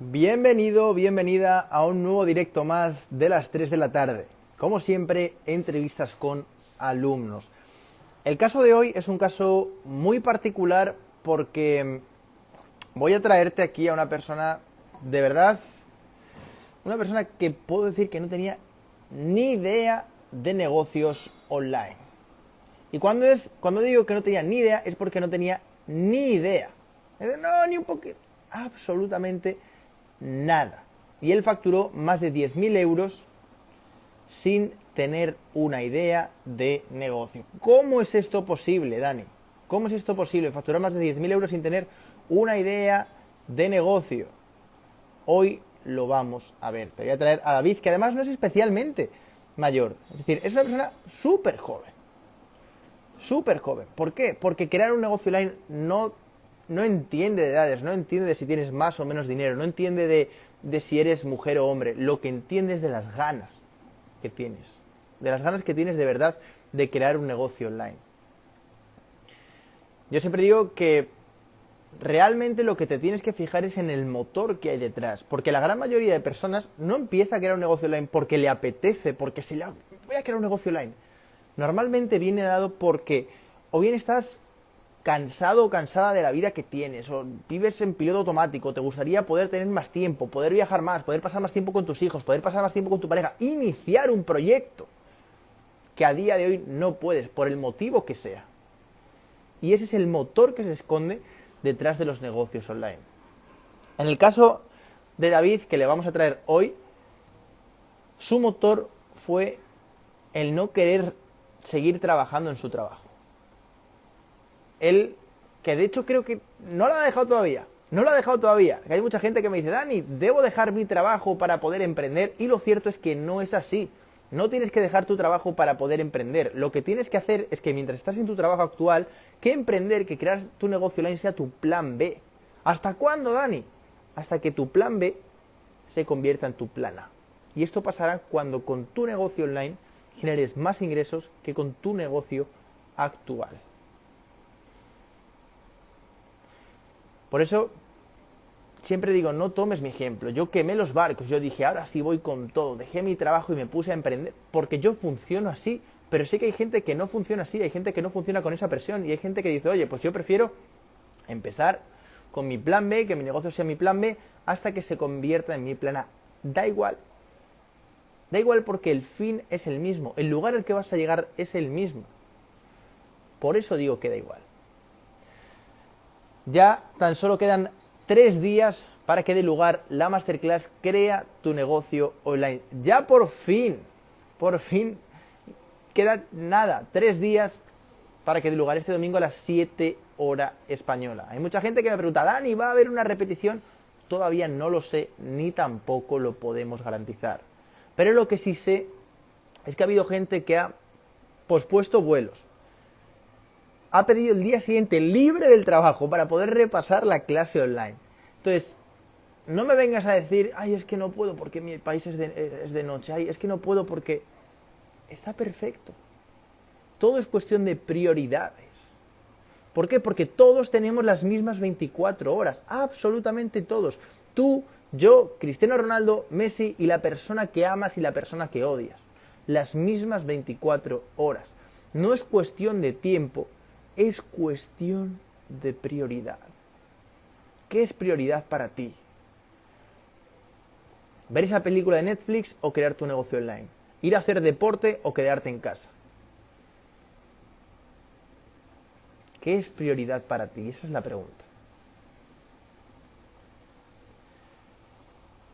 Bienvenido, bienvenida a un nuevo directo más de las 3 de la tarde. Como siempre, entrevistas con alumnos. El caso de hoy es un caso muy particular porque voy a traerte aquí a una persona de verdad, una persona que puedo decir que no tenía ni idea de negocios online. Y cuando, es, cuando digo que no tenía ni idea es porque no tenía ni idea. No, ni un poquito. Absolutamente nada. Y él facturó más de 10.000 euros sin tener una idea de negocio. ¿Cómo es esto posible, Dani? ¿Cómo es esto posible? Facturar más de 10.000 euros sin tener una idea de negocio. Hoy lo vamos a ver. Te voy a traer a David, que además no es especialmente mayor. Es decir, es una persona súper joven. Súper joven. ¿Por qué? Porque crear un negocio online no no entiende de edades, no entiende de si tienes más o menos dinero, no entiende de, de si eres mujer o hombre, lo que entiende es de las ganas que tienes, de las ganas que tienes de verdad de crear un negocio online. Yo siempre digo que realmente lo que te tienes que fijar es en el motor que hay detrás, porque la gran mayoría de personas no empieza a crear un negocio online porque le apetece, porque se le voy a crear un negocio online. Normalmente viene dado porque o bien estás cansado o cansada de la vida que tienes, o vives en piloto automático, te gustaría poder tener más tiempo, poder viajar más, poder pasar más tiempo con tus hijos, poder pasar más tiempo con tu pareja, iniciar un proyecto que a día de hoy no puedes, por el motivo que sea. Y ese es el motor que se esconde detrás de los negocios online. En el caso de David, que le vamos a traer hoy, su motor fue el no querer seguir trabajando en su trabajo él, que de hecho creo que no lo ha dejado todavía, no lo ha dejado todavía. Hay mucha gente que me dice, Dani, debo dejar mi trabajo para poder emprender. Y lo cierto es que no es así. No tienes que dejar tu trabajo para poder emprender. Lo que tienes que hacer es que mientras estás en tu trabajo actual, que emprender, que crear tu negocio online sea tu plan B. ¿Hasta cuándo, Dani? Hasta que tu plan B se convierta en tu plan A. Y esto pasará cuando con tu negocio online generes más ingresos que con tu negocio actual. Por eso siempre digo, no tomes mi ejemplo. Yo quemé los barcos, yo dije, ahora sí voy con todo, dejé mi trabajo y me puse a emprender, porque yo funciono así. Pero sé que hay gente que no funciona así, hay gente que no funciona con esa presión y hay gente que dice, oye, pues yo prefiero empezar con mi plan B, que mi negocio sea mi plan B, hasta que se convierta en mi plan A. Da igual. Da igual porque el fin es el mismo, el lugar al que vas a llegar es el mismo. Por eso digo que da igual. Ya tan solo quedan tres días para que dé lugar la masterclass Crea tu negocio online. Ya por fin, por fin, queda nada, tres días para que dé lugar este domingo a las 7 hora española. Hay mucha gente que me pregunta, Dani, ¿va a haber una repetición? Todavía no lo sé, ni tampoco lo podemos garantizar. Pero lo que sí sé es que ha habido gente que ha pospuesto vuelos, ha pedido el día siguiente libre del trabajo para poder repasar la clase online. Entonces, no me vengas a decir, ay, es que no puedo porque mi país es de, noche, ay, es que no puedo porque está perfecto. Todo es cuestión de prioridades. ¿Por qué? Porque todos tenemos las mismas 24 horas, absolutamente todos. Tú, yo, Cristiano Ronaldo, Messi y la persona que amas y la persona que odias. Las mismas 24 horas. No es cuestión de tiempo, es cuestión de prioridad. ¿Qué es prioridad para ti? ¿Ver esa película de Netflix o crear tu negocio online? ¿Ir a hacer deporte o quedarte en casa? ¿Qué es prioridad para ti? Esa es la pregunta.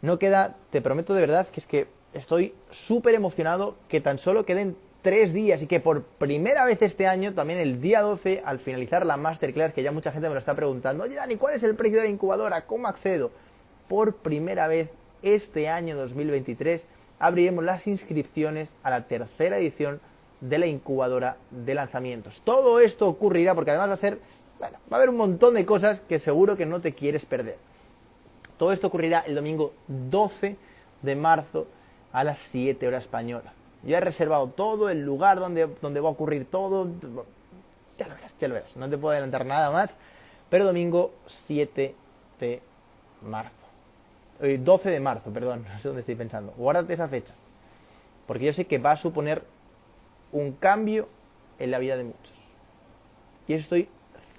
No queda, te prometo de verdad que es que estoy súper emocionado que tan solo queden tres días y que por primera vez este año, también el día 12, al finalizar la masterclass, que ya mucha gente me lo está preguntando, oye Dani, ¿cuál es el precio de la incubadora? ¿Cómo accedo? Por primera vez este año 2023 abriremos las inscripciones a la tercera edición de la incubadora de lanzamientos. Todo esto ocurrirá porque además va a ser, bueno, va a haber un montón de cosas que seguro que no te quieres perder. Todo esto ocurrirá el domingo 12 de marzo a las 7 horas española. Yo he reservado todo, el lugar donde, donde va a ocurrir todo. Ya lo verás, ya lo verás. No te puedo adelantar nada más. Pero domingo 7 de marzo. 12 de marzo, perdón, no sé dónde estoy pensando. Guárdate esa fecha. Porque yo sé que va a suponer un cambio en la vida de muchos. Y eso estoy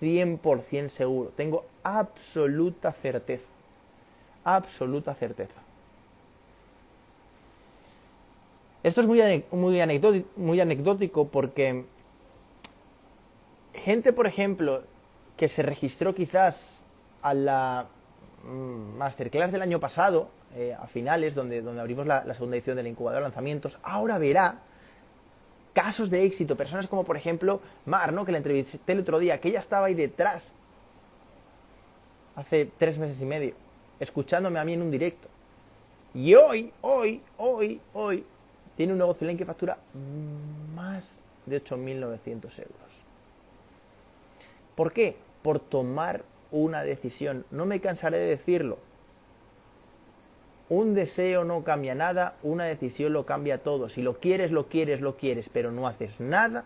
100% seguro. Tengo absoluta certeza. Absoluta certeza. Esto es muy, muy, anecdótico, muy anecdótico porque gente, por ejemplo, que se registró quizás a la mm, masterclass del año pasado, eh, a finales, donde, donde abrimos la, segunda edición del incubador de lanzamientos, ahora verá casos de éxito, personas como por ejemplo Mar, ¿no? que la entrevisté el otro día, que ella estaba ahí detrás, hace tres meses y medio, escuchándome a mí en un directo. Y hoy, hoy, hoy, hoy, tiene un negocio en que factura más de 8.900 euros. ¿Por qué? Por tomar una decisión. No me cansaré de decirlo. Un deseo no cambia nada, una decisión lo cambia todo. Si lo quieres, lo quieres, lo quieres, pero no haces nada,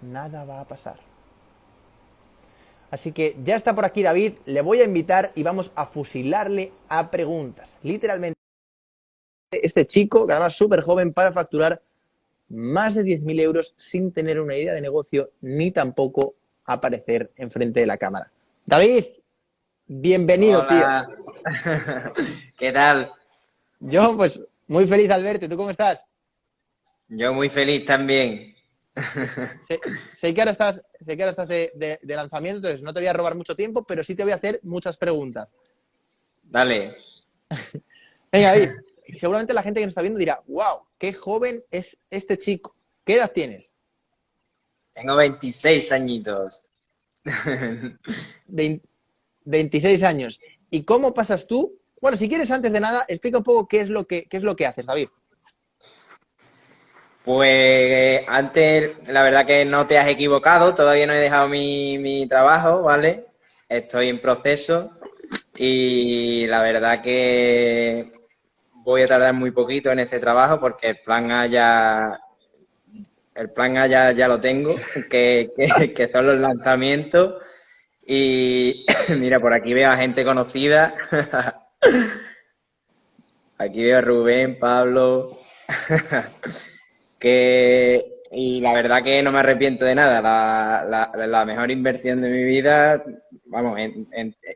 nada va a pasar. Así que ya está por aquí David, le voy a invitar y vamos a fusilarle a preguntas. Literalmente este chico, que además súper joven, para facturar más de 10.000 euros sin tener una idea de negocio ni tampoco aparecer enfrente de la cámara. David, bienvenido, tío. ¿Qué tal? Yo, pues, muy feliz al verte. ¿Tú cómo estás? Yo muy feliz también. sé, que ahora estás, sé que ahora estás de, de lanzamiento, entonces no te voy a robar mucho tiempo, pero sí te voy a hacer muchas preguntas. Dale. Venga, David, seguramente la gente que nos está viendo dirá, wow, qué joven es este chico. ¿Qué edad tienes? Tengo 26 añitos. 26 años. ¿Y cómo pasas tú? Bueno, si quieres, antes de nada, explica un poco qué es lo que, qué es lo que haces, David. Pues antes, la verdad que no te has equivocado, todavía no he dejado mi, mi trabajo, ¿vale? Estoy en proceso y la verdad que voy a tardar muy poquito en este trabajo porque el plan A ya, el plan A ya, lo tengo, que, que, son los lanzamientos. Y mira, por aquí veo a gente conocida. Aquí veo a Rubén, Pablo. que, y la verdad que no me arrepiento de nada. La, la, mejor inversión de mi vida, vamos,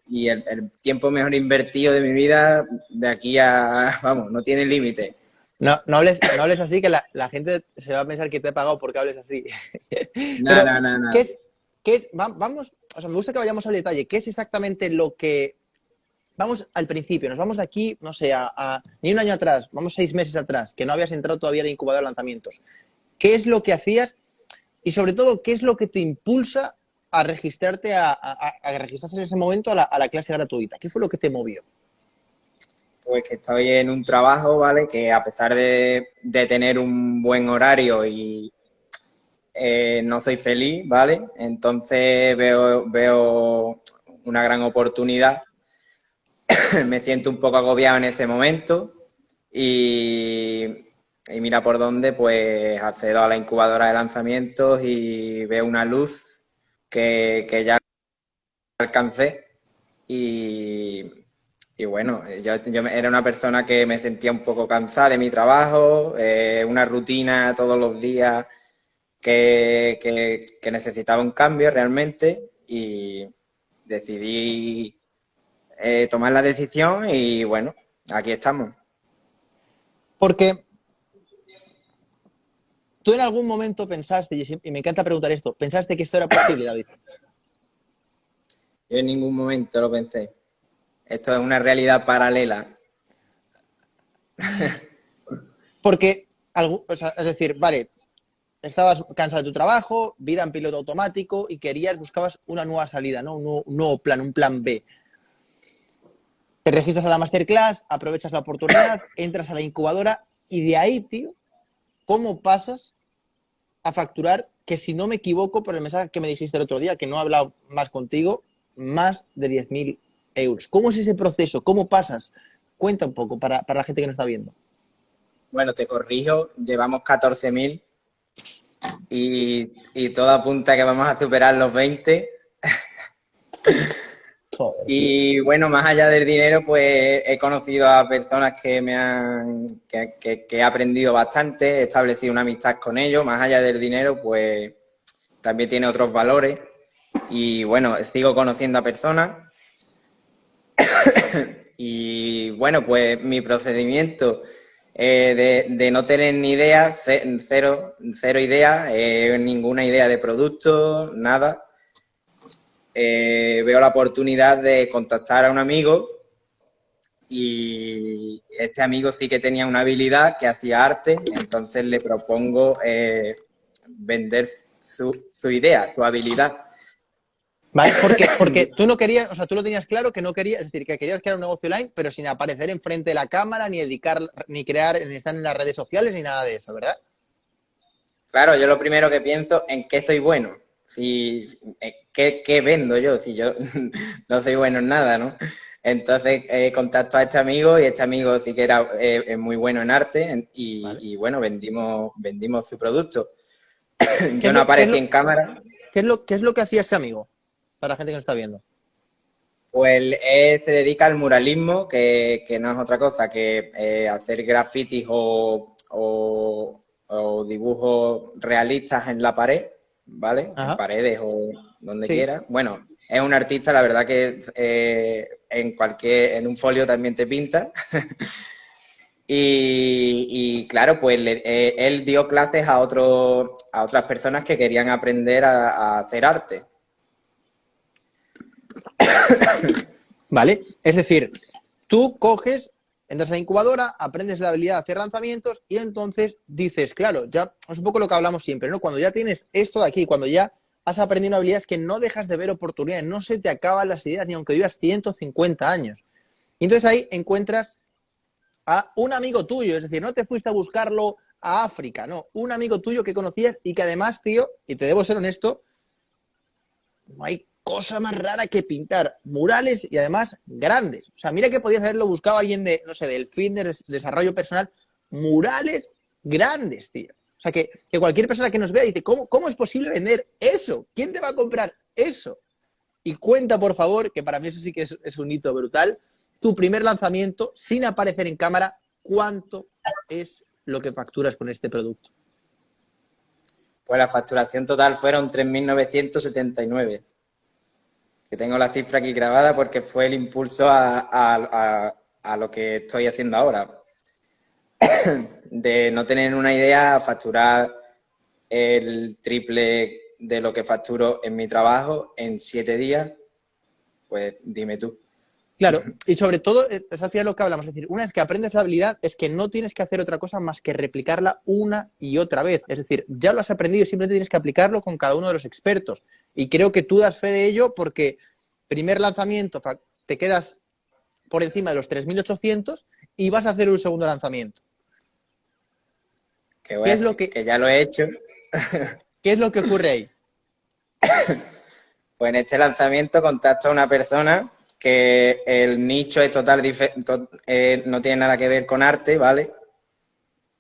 y el, tiempo mejor invertido de mi vida, de aquí a, vamos, no tiene límite. No, no, hables, no hables así, que la, gente se va a pensar que te he pagado porque hables así. No, no, no, no. ¿qué es, qué es, vamos, o sea, me gusta que vayamos al detalle. ¿Qué es exactamente lo que... Vamos al principio, nos vamos de aquí, no sé, a, ni un año atrás, vamos seis meses atrás, que no habías entrado todavía en incubador de lanzamientos. ¿Qué es lo que hacías? Y sobre todo, ¿qué es lo que te impulsa a registrarte, a, registrarse en ese momento a la, clase gratuita? ¿Qué fue lo que te movió? Pues que estoy en un trabajo, ¿vale? Que a pesar de, tener un buen horario y eh, no soy feliz, ¿vale? Entonces veo, veo una gran oportunidad. Me siento un poco agobiado en ese momento y y mira por dónde, pues accedo a la incubadora de lanzamientos y veo una luz que, ya alcancé y, bueno, yo, era una persona que me sentía un poco cansada de mi trabajo, eh, una rutina todos los días que, que, necesitaba un cambio realmente y decidí eh, tomar la decisión y bueno, aquí estamos. Porque ¿Tú en algún momento pensaste, y me encanta preguntar esto, pensaste que esto era posible, David? Yo en ningún momento lo pensé. Esto es una realidad paralela. Porque, es decir, vale, estabas cansado de tu trabajo, vida en piloto automático y querías, buscabas una nueva salida, ¿no? Un nuevo, un nuevo plan, un plan B. Te registras a la masterclass, aprovechas la oportunidad, entras a la incubadora y de ahí, tío, ¿cómo pasas a facturar? Que si no me equivoco por el mensaje que me dijiste el otro día, que no he hablado más contigo, más de 10.000 euros. ¿Cómo es ese proceso? ¿Cómo pasas? Cuenta un poco para, la gente que nos está viendo. Bueno, te corrijo, llevamos 14.000 y, y todo apunta que vamos a superar los 20. Y bueno, más allá del dinero, pues he conocido a personas que me han, que, he aprendido bastante, he establecido una amistad con ellos, más allá del dinero, pues también tiene otros valores. Y bueno, sigo conociendo a personas. y bueno, pues mi procedimiento eh, de, no tener ni idea, cero, cero idea, eh, ninguna idea de producto, nada eh, veo la oportunidad de contactar a un amigo y este amigo sí que tenía una habilidad que hacía arte, entonces le propongo eh, vender su, idea, su habilidad. ¿Vale? Porque, porque tú no querías, o sea, tú lo tenías claro que no querías, es decir, que querías crear un negocio online, pero sin aparecer enfrente de la cámara, ni dedicar, ni crear, ni estar en las redes sociales, ni nada de eso, ¿verdad? Claro, yo lo primero que pienso en qué soy bueno. Si, eh, ¿qué, vendo yo? Si yo no soy bueno en nada, ¿no? Entonces eh, contacto a este amigo y este amigo sí que era eh, muy bueno en arte y, bueno, vendimos, vendimos su producto. yo no aparecí en cámara. ¿qué es, lo, ¿Qué es lo que hacía ese amigo? Para la gente que nos está viendo. Pues se dedica al muralismo, que, no es otra cosa que eh, hacer grafitis o, o, dibujos realistas en la pared, ¿vale? En paredes o donde quiera. Bueno, es un artista, la verdad que eh, en cualquier, en un folio también te pinta. y, claro, pues eh, él dio clases a, otro, a otras personas que querían aprender a, hacer arte. Vale, es decir, tú coges, entras a la incubadora, aprendes la habilidad de hacer lanzamientos y entonces dices, claro, ya es un poco lo que hablamos siempre, ¿no? Cuando ya tienes esto de aquí, cuando ya has aprendido habilidades que no dejas de ver oportunidades, no se te acaban las ideas ni aunque vivas 150 años. Y entonces ahí encuentras a un amigo tuyo, es decir, no te fuiste a buscarlo a África, no, un amigo tuyo que conocías y que además, tío, y te debo ser honesto, no hay cosa más rara que pintar murales y además grandes. O sea, mira que podías haberlo buscado alguien de, no sé, del fin de desarrollo personal, murales grandes, tío. O sea, que, cualquier persona que nos vea dice, ¿cómo, ¿cómo es posible vender eso? ¿Quién te va a comprar eso? Y cuenta, por favor, que para mí eso sí que es, un hito brutal, tu primer lanzamiento sin aparecer en cámara, ¿cuánto es lo que facturas con este producto? Pues la facturación total fueron 3.979. Tengo la cifra aquí grabada porque fue el impulso a, a lo que estoy haciendo ahora. de no tener una idea a facturar el triple de lo que facturo en mi trabajo en siete días, pues dime tú. Claro, y sobre todo, eh, es al final lo que hablamos, es decir, una vez que aprendes la habilidad es que no tienes que hacer otra cosa más que replicarla una y otra vez. Es decir, ya lo has aprendido y simplemente tienes que aplicarlo con cada uno de los expertos. Y creo que tú das fe de ello porque primer lanzamiento te quedas por encima de los 3.800 y vas a hacer un segundo lanzamiento. ¿Qué es lo que... que ya lo he hecho. ¿Qué es lo que ocurre ahí? Pues en este lanzamiento contacto a una persona que el nicho es total eh, no tiene nada que ver con arte, ¿vale?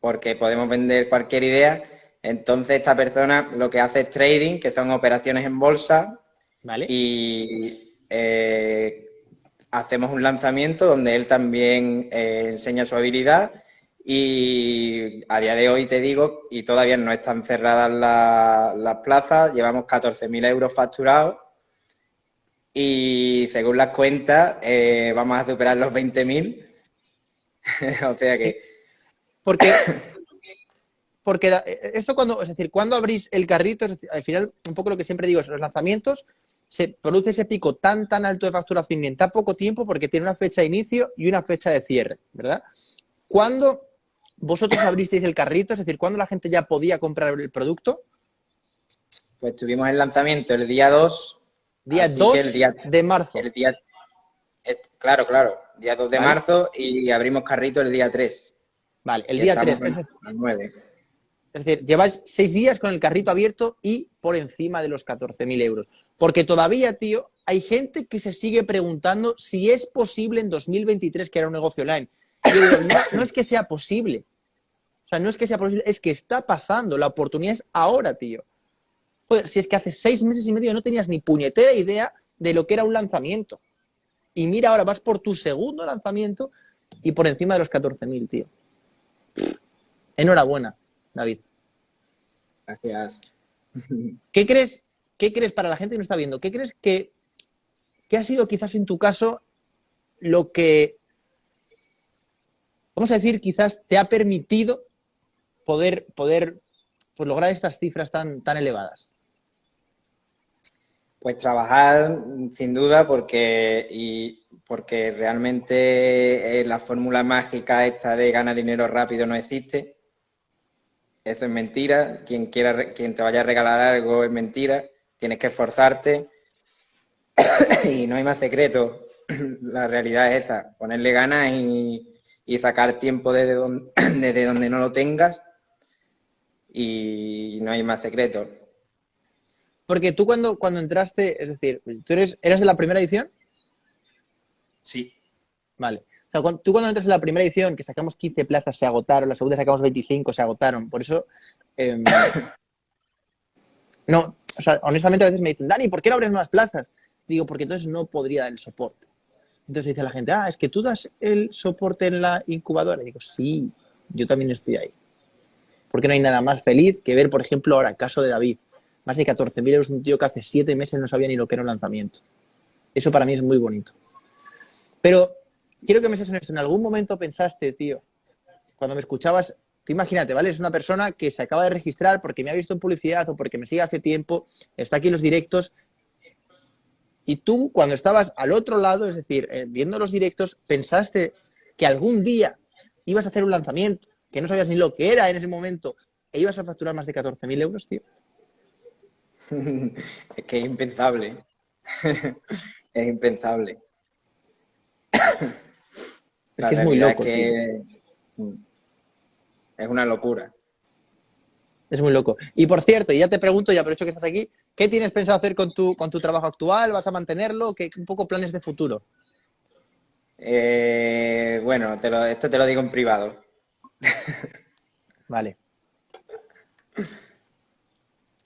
Porque podemos vender cualquier idea. Entonces esta persona lo que hace es trading, que son operaciones en bolsa. ¿Vale? Y eh, hacemos un lanzamiento donde él también eh, enseña su habilidad y a día de hoy te digo, y todavía no están cerradas las plazas, llevamos 14.000 euros facturados y según las cuentas eh, vamos a superar los 20.000. o sea que... Porque, porque esto cuando, es decir, cuando abrís el carrito, al final, un poco lo que siempre digo es, los lanzamientos, se produce ese pico tan, tan alto de facturación en tan poco tiempo porque tiene una fecha de inicio y una fecha de cierre, ¿verdad? ¿Cuándo ¿Vosotros abristeis el carrito? Es decir, ¿cuándo la gente ya podía comprar el producto? Pues tuvimos el lanzamiento el día 2. Día 2 de marzo. El día, claro, claro. Día 2 de marzo y abrimos carrito el día 3. Vale, el día 3. Es decir, 9. Es decir, lleváis seis días con el carrito abierto y por encima de los 14.000 euros. Porque todavía, tío, hay gente que se sigue preguntando si es posible en 2023 que era un negocio online no, es que sea posible. O sea, no es que sea posible, es que está pasando. La oportunidad es ahora, tío. Joder, si es que hace seis meses y medio no tenías ni puñetera idea de lo que era un lanzamiento. Y mira, ahora vas por tu segundo lanzamiento y por encima de los 14.000, tío. Enhorabuena, David. Gracias. ¿Qué crees, qué crees para la gente que nos está viendo? ¿Qué crees que, que ha sido quizás en tu caso lo que, vamos a decir, quizás te ha permitido poder, poder pues, lograr estas cifras tan, tan elevadas? Pues trabajar, sin duda, porque, y porque realmente eh, la fórmula mágica esta de gana dinero rápido no existe. Eso es mentira. Quien, quiera, quien te vaya a regalar algo es mentira. Tienes que esforzarte y no hay más secreto. La realidad es esa, ponerle ganas y, sacar tiempo desde donde, desde donde no lo tengas y no hay más secreto. Porque tú cuando, cuando entraste, es decir, ¿tú eres, eras de la primera edición? Sí. Vale. tú cuando entras en la primera edición, que sacamos 15 plazas, se agotaron, la segunda sacamos 25, se agotaron. Por eso, em, no, o sea, honestamente a veces me dicen, Dani, ¿por qué no abres más plazas? Digo, porque entonces no podría dar el soporte. Entonces dice la gente, ah, es que tú das el soporte en la incubadora. Y digo, sí, yo también estoy ahí. Porque no hay nada más feliz que ver, por ejemplo, ahora, caso de David. Más de 14.000 euros, un tío que hace siete meses no sabía ni lo que era un lanzamiento. Eso para mí es muy bonito. Pero quiero que me seas honesto, ¿en algún momento pensaste, tío, cuando me escuchabas, te imagínate, ¿vale? Es una persona que se acaba de registrar porque me ha visto en publicidad o porque me sigue hace tiempo, está aquí en los directos, y tú, cuando estabas al otro lado, es decir, eh, viendo los directos, pensaste que algún día ibas a hacer un lanzamiento, que no sabías ni lo que era en ese momento, e ibas a facturar más de 14.000 euros, tío. es que es impensable. es impensable. es que es muy loco. Es una locura. Es muy loco. Y por cierto, y ya te pregunto, y aprovecho que estás aquí, ¿qué tienes pensado hacer con tu, con tu trabajo actual? ¿Vas a mantenerlo? ¿Qué un poco planes de futuro? Eh, bueno, esto te lo digo en privado. vale.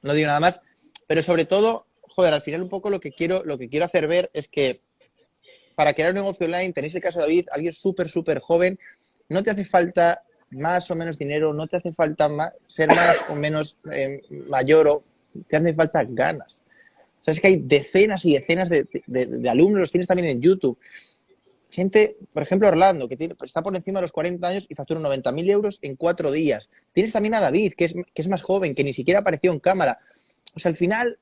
No digo nada más, pero sobre todo, joder, al final un poco lo que quiero, lo que quiero hacer ver es que para crear un negocio online, tenéis el caso de David, alguien súper, súper joven, no te hace falta más o menos dinero, no te hace falta ser más o menos eh, mayor, o te hace falta ganas. O es que hay decenas y decenas de, alumnos, los tienes también en YouTube. Gente, por ejemplo, Orlando, que está por encima de los 40 años y factura 90.000 euros en cuatro días. Tienes también a David, que es, que es más joven, que ni siquiera apareció en cámara. O sea, al final,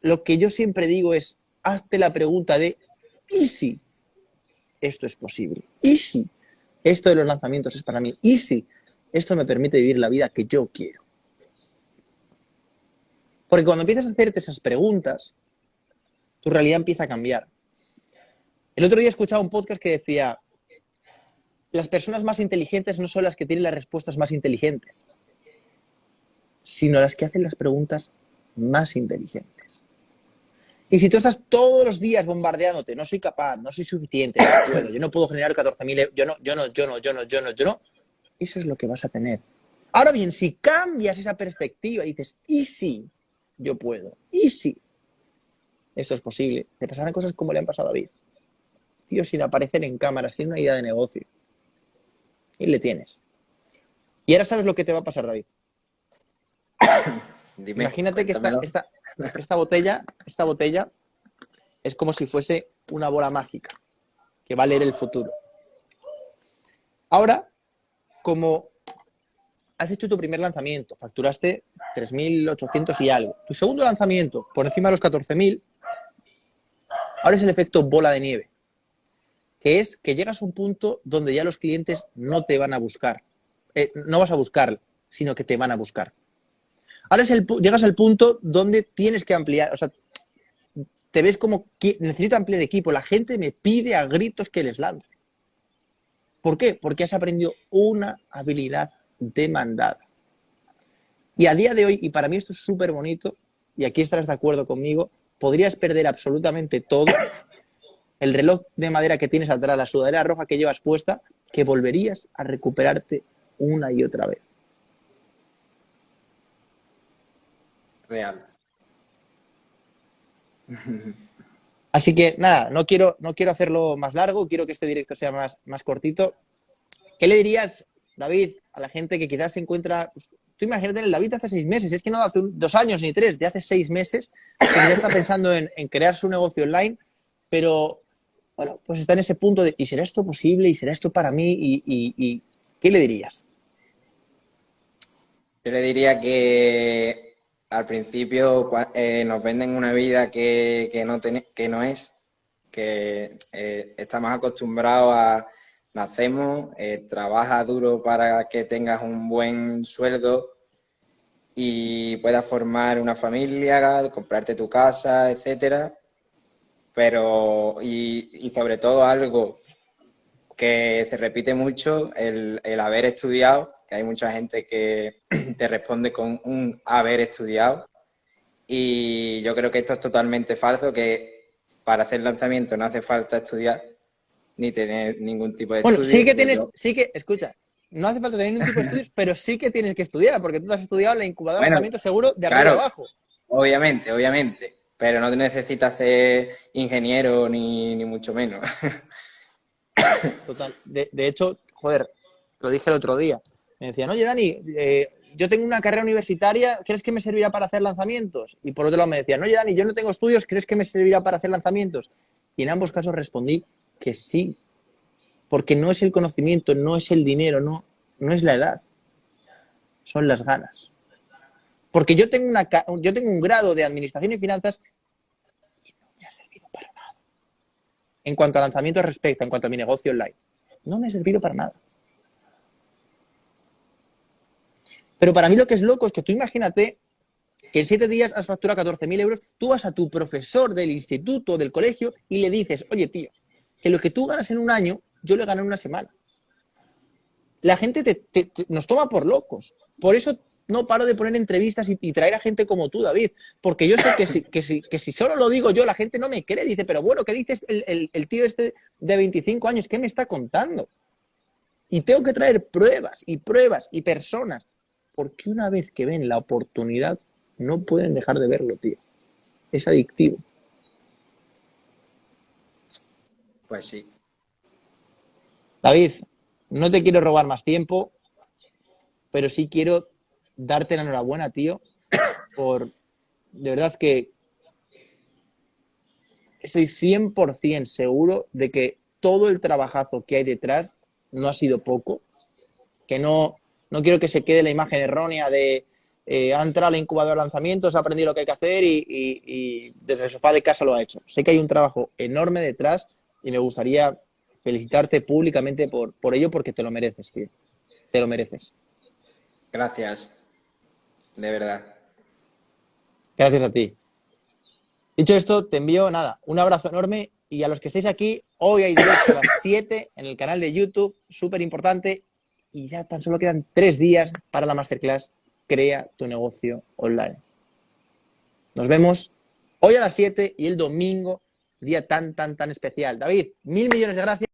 lo que yo siempre digo es, hazte la pregunta de ¿Y si esto es posible? ¿Y si esto de los lanzamientos es para mí? ¿Y si esto me permite vivir la vida que yo quiero? Porque cuando empiezas a hacerte esas preguntas, tu realidad empieza a cambiar. El otro día escuchaba un podcast que decía, las personas más inteligentes no son las que tienen las respuestas más inteligentes, sino las que hacen las preguntas más inteligentes. Y si tú estás todos los días bombardeándote, no soy capaz, no soy suficiente, no puedo, yo no puedo generar 14.000 euros, yo no, yo no, yo no, yo no, yo no, yo no, eso es lo que vas a tener. Ahora bien, si cambias esa perspectiva y dices, ¿y si yo puedo? ¿Y si esto es posible? Te pasarán cosas como le han pasado a David. Tío, sin aparecer en cámara, sin una idea de negocio. Y le tienes. Y ahora sabes lo que te va a pasar, David. Imagínate que esta, esta, esta botella, esta botella es como si fuese una bola mágica que va a leer el futuro. Ahora, como has hecho tu primer lanzamiento, facturaste 3.800 y algo. Tu segundo lanzamiento, por encima de los 14.000, ahora es el efecto bola de nieve, que es que llegas a un punto donde ya los clientes no te van a buscar. Eh, no vas a buscar, sino que te van a buscar. Ahora es el, llegas al punto donde tienes que ampliar, o sea, te ves como, necesito ampliar equipo, la gente me pide a gritos que les lance. ¿Por qué? Porque has aprendido una habilidad demandada. Y a día de hoy, y para mí esto es súper bonito, y aquí estarás de acuerdo conmigo, podrías perder absolutamente todo, el reloj de madera que tienes atrás, la sudadera roja que llevas puesta, que volverías a recuperarte una y otra vez. Real. Así que nada, no quiero, no quiero hacerlo más largo, quiero que este directo sea más, más cortito. ¿Qué le dirías, David, a la gente que quizás se encuentra... Pues, tú imagínate el David hace seis meses, es que no hace dos años ni tres, de hace seis meses, que ya está pensando en, crear su negocio online, pero bueno, pues está en ese punto de, ¿y será esto posible? ¿Y será esto para mí? ¿Y, qué le dirías? Yo le diría que al principio eh, nos venden una vida que, no, que no es, que eh, estamos acostumbrados a nacemos, eh, trabaja duro para que tengas un buen sueldo y puedas formar una familia, comprarte tu casa, etcétera. Pero, y, sobre todo algo que se repite mucho, el, el haber estudiado hay mucha gente que te responde con un haber estudiado y yo creo que esto es totalmente falso, que para hacer lanzamiento no hace falta estudiar ni tener ningún tipo de bueno, sí que tienes, sí que, escucha, no hace falta tener ningún tipo de estudios, pero sí que tienes que estudiar, porque tú has estudiado la incubadora de lanzamiento seguro de arriba abajo. Obviamente, obviamente, pero no necesitas ser ingeniero ni, ni mucho menos. Total, de, de hecho, joder, lo dije el otro día, me decían, oye Dani, eh, yo tengo una carrera universitaria, ¿crees que me servirá para hacer lanzamientos? Y por otro lado me decían, oye Dani, yo no tengo estudios, ¿crees que me servirá para hacer lanzamientos? Y en ambos casos respondí que sí, porque no es el conocimiento, no es el dinero, no, no es la edad, son las ganas. Porque yo tengo, una, yo tengo un grado de administración y finanzas y no me ha servido para nada. En cuanto a lanzamientos respecto, en cuanto a mi negocio online, no me ha servido para nada. Pero para mí lo que es loco es que tú imagínate que en siete días has facturado 14.000 euros, tú vas a tu profesor del instituto, del colegio, y le dices, oye, tío, que lo que tú ganas en un año, yo le gano en una semana. La gente nos toma por locos. Por eso no paro de poner entrevistas y, traer a gente como tú, David. Porque yo sé que si, que, si, solo lo digo yo, la gente no me cree. Dice, pero bueno, ¿qué dice el, el tío este de 25 años? ¿Qué me está contando? Y tengo que traer pruebas y pruebas y personas porque una vez que ven la oportunidad, no pueden dejar de verlo, tío. Es adictivo. Pues sí. David, no te quiero robar más tiempo, pero sí quiero darte la enhorabuena, tío, por de verdad que estoy 100% seguro de que todo el trabajazo que hay detrás no ha sido poco, que no, no quiero que se quede la imagen errónea de eh, ha entrado al incubador de lanzamientos, ha aprendido lo que hay que hacer y, desde el sofá de casa lo ha hecho. Sé que hay un trabajo enorme detrás y me gustaría felicitarte públicamente por, por ello porque te lo mereces, tío. Te lo mereces. Gracias. De verdad. Gracias a ti. Dicho esto, te envío nada, un abrazo enorme y a los que estéis aquí, hoy hay directo a las 7 en el canal de YouTube, súper importante, y ya tan solo quedan tres días para la masterclass Crea tu negocio online. Nos vemos hoy a las 7 y el domingo, día tan, tan, tan especial. David, mil millones de gracias.